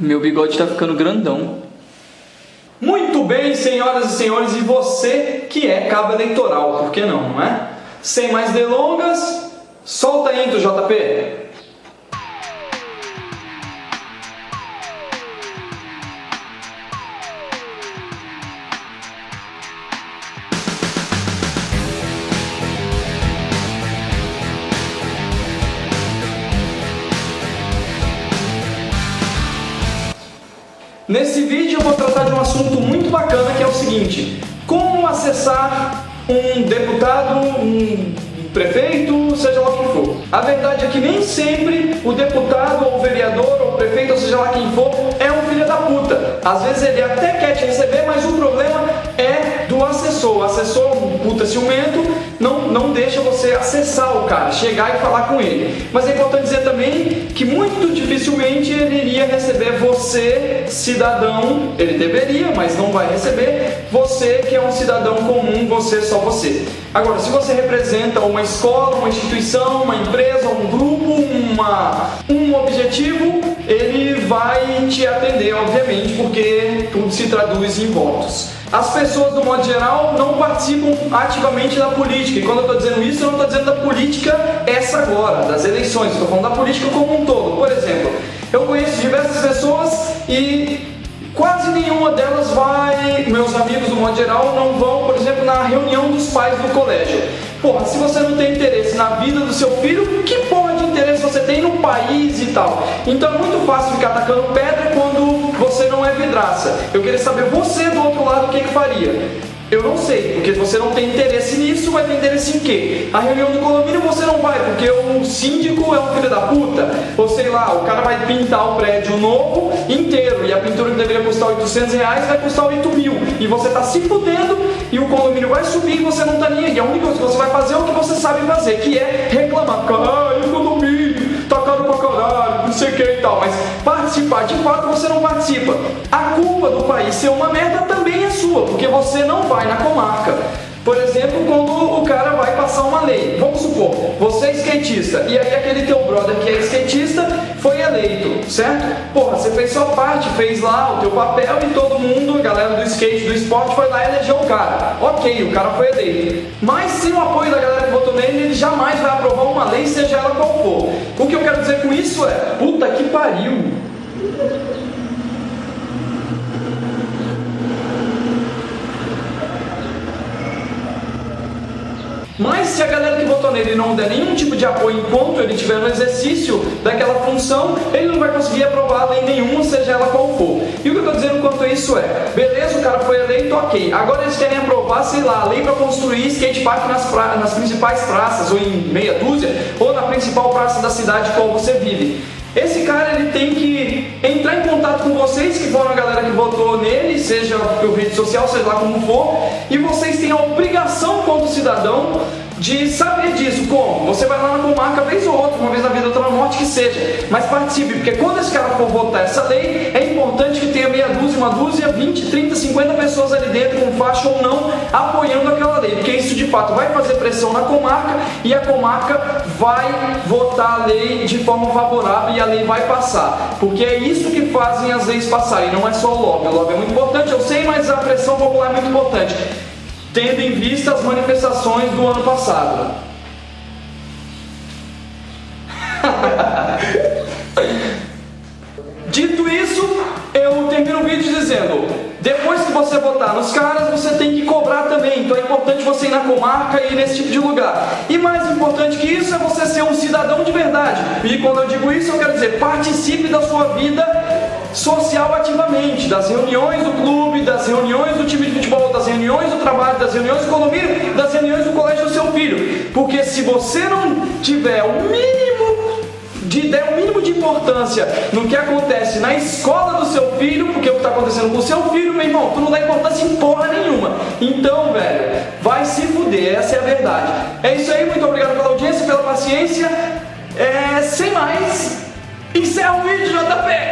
Meu bigode tá ficando grandão. Muito bem, senhoras e senhores, e você que é cabo eleitoral, por que não, não é? Sem mais delongas, solta a intro, JP! Nesse vídeo eu vou tratar de um assunto muito bacana que é o seguinte, como acessar um deputado, um prefeito, seja lá quem for. A verdade é que nem sempre o deputado, ou o vereador, ou o prefeito, ou seja lá quem for, é um filho da puta. Às vezes ele até quer te receber, mas o problema é do assessor. O assessor, um puta ciumento, não, não deixa você acessar o cara, chegar e falar com ele. Mas é importante dizer também que muito dificilmente ele iria receber você, cidadão, ele deveria, mas não vai receber, você que é um cidadão comum, você, só você. Agora, se você representa uma escola, uma instituição, uma empresa, um grupo, uma, um objetivo, ele vai te atender, obviamente, porque tudo se traduz em votos. As pessoas, do modo geral, não participam ativamente da política. E quando eu estou dizendo isso, eu não estou dizendo da política essa agora, das eleições. Estou falando da política como um todo. Por exemplo, eu conheço diversas pessoas e quase nenhuma delas vai, meus amigos do modo geral, não vão, por exemplo, na reunião dos pais do colégio. Porra, se você não tem interesse na vida do seu filho, que porra você tem no país e tal? Então é muito fácil ficar atacando pedra quando você não é vidraça. Eu queria saber você do outro lado o que, que faria. Eu não sei, porque você não tem interesse nisso, vai ter interesse em quê? A reunião do condomínio você não vai, porque o síndico é um filho da puta. Ou sei lá, o cara vai pintar o prédio novo inteiro e a pintura que deveria custar 800 reais vai custar 8 mil. E você tá se fudendo e o condomínio vai subir e você não tá nem aí. A única coisa que você vai fazer é o que você sabe fazer, que é reclamar. Sei o que e tal. Mas participar, de fato você não participa. A culpa do país ser uma merda também é sua, porque você não vai na comarca. Por exemplo, quando o cara vai passar uma lei, vamos supor, você é skatista, e aí aquele teu brother que é skatista foi eleito, certo? Porra, você fez sua parte, fez lá o teu papel e todo mundo, a galera do skate, do esporte, foi lá e elegeu o cara. Ok, o cara foi eleito. Mas sem o apoio da galera que votou nele, ele jamais vai aprovar uma lei, seja ela qual for. Dizer com isso é, puta que pariu. Mas se a galera que votou nele não der nenhum tipo de apoio enquanto ele estiver no exercício daquela função, ele não vai conseguir aprovar lei nenhuma, seja ela qual for. E o que eu estou dizendo quanto a isso é, beleza, o cara foi eleito, ok. Agora eles querem aprovar, sei lá, a lei para construir skate park nas, pra... nas principais praças, ou em meia dúzia, ou na principal praça da cidade qual você vive. Esse cara ele tem que entrar em contato com vocês, que foram a galera que votou nele, seja por rede social, seja lá como for, e vocês têm a obrigação, como cidadão, de saber disso. Como? Você vai lá na comarca vez ou outra, uma vez na vida, outra na morte, que seja. Mas participe, porque quando esse cara for votar essa lei, é importante que tenha meia dúzia, uma dúzia, 20, 30, 50 pessoas ali dentro, com faixa ou não, apoiando aquela lei. Porque isso de fato vai fazer pressão na comarca e a comarca vai votar a lei de forma favorável e a lei vai passar. Porque é isso que fazem as leis passarem, não é só o lobby. O lobby é muito importante, eu sei, mas a pressão popular é muito importante tendo em vista as manifestações do ano passado. Você votar nos caras, você tem que cobrar também. Então é importante você ir na comarca e ir nesse tipo de lugar. E mais importante que isso é você ser um cidadão de verdade. E quando eu digo isso, eu quero dizer: participe da sua vida social ativamente, das reuniões do clube, das reuniões do time de futebol, das reuniões do trabalho, das reuniões do condomínio, das reuniões do colégio do seu filho. Porque se você não tiver o mínimo de der o mínimo de importância no que acontece na escola do seu filho, porque é o que está acontecendo com o seu filho, meu irmão, tu não dá importância em porra nenhuma. Então, velho, vai se fuder, essa é a verdade. É isso aí, muito obrigado pela audiência, pela paciência. É, sem mais, encerra o vídeo, JP!